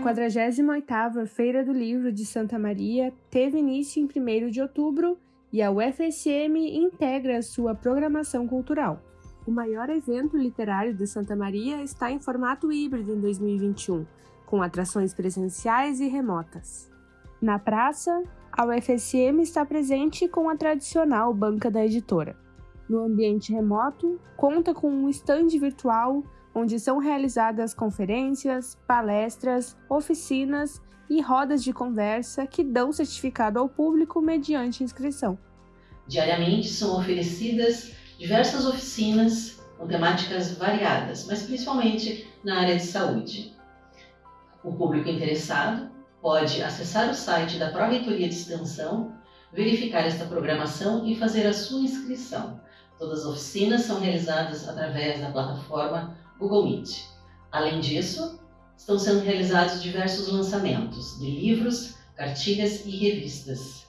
48ª Feira do Livro de Santa Maria teve início em 1 de outubro e a UFSM integra sua programação cultural. O maior evento literário de Santa Maria está em formato híbrido em 2021, com atrações presenciais e remotas. Na praça, a UFSM está presente com a tradicional banca da editora. No ambiente remoto, conta com um estande virtual onde são realizadas conferências, palestras, oficinas e rodas de conversa que dão certificado ao público mediante inscrição. Diariamente são oferecidas diversas oficinas com temáticas variadas, mas principalmente na área de saúde. O público interessado pode acessar o site da Pró-Reitoria de Extensão, verificar esta programação e fazer a sua inscrição. Todas as oficinas são realizadas através da plataforma Google Meet. Além disso, estão sendo realizados diversos lançamentos de livros, cartilhas e revistas,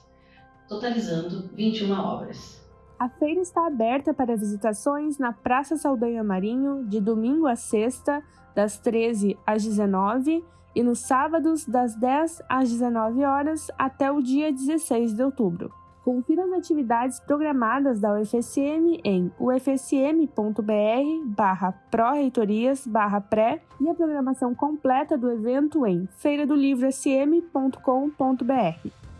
totalizando 21 obras. A feira está aberta para visitações na Praça Saldanha Marinho de domingo a sexta, das 13 às 19 e nos sábados das 10 às 19 horas até o dia 16 de outubro. Confira as atividades programadas da UFSM em ufsm.br barra pró-reitorias barra pré e a programação completa do evento em feiradolivrosm.com.br.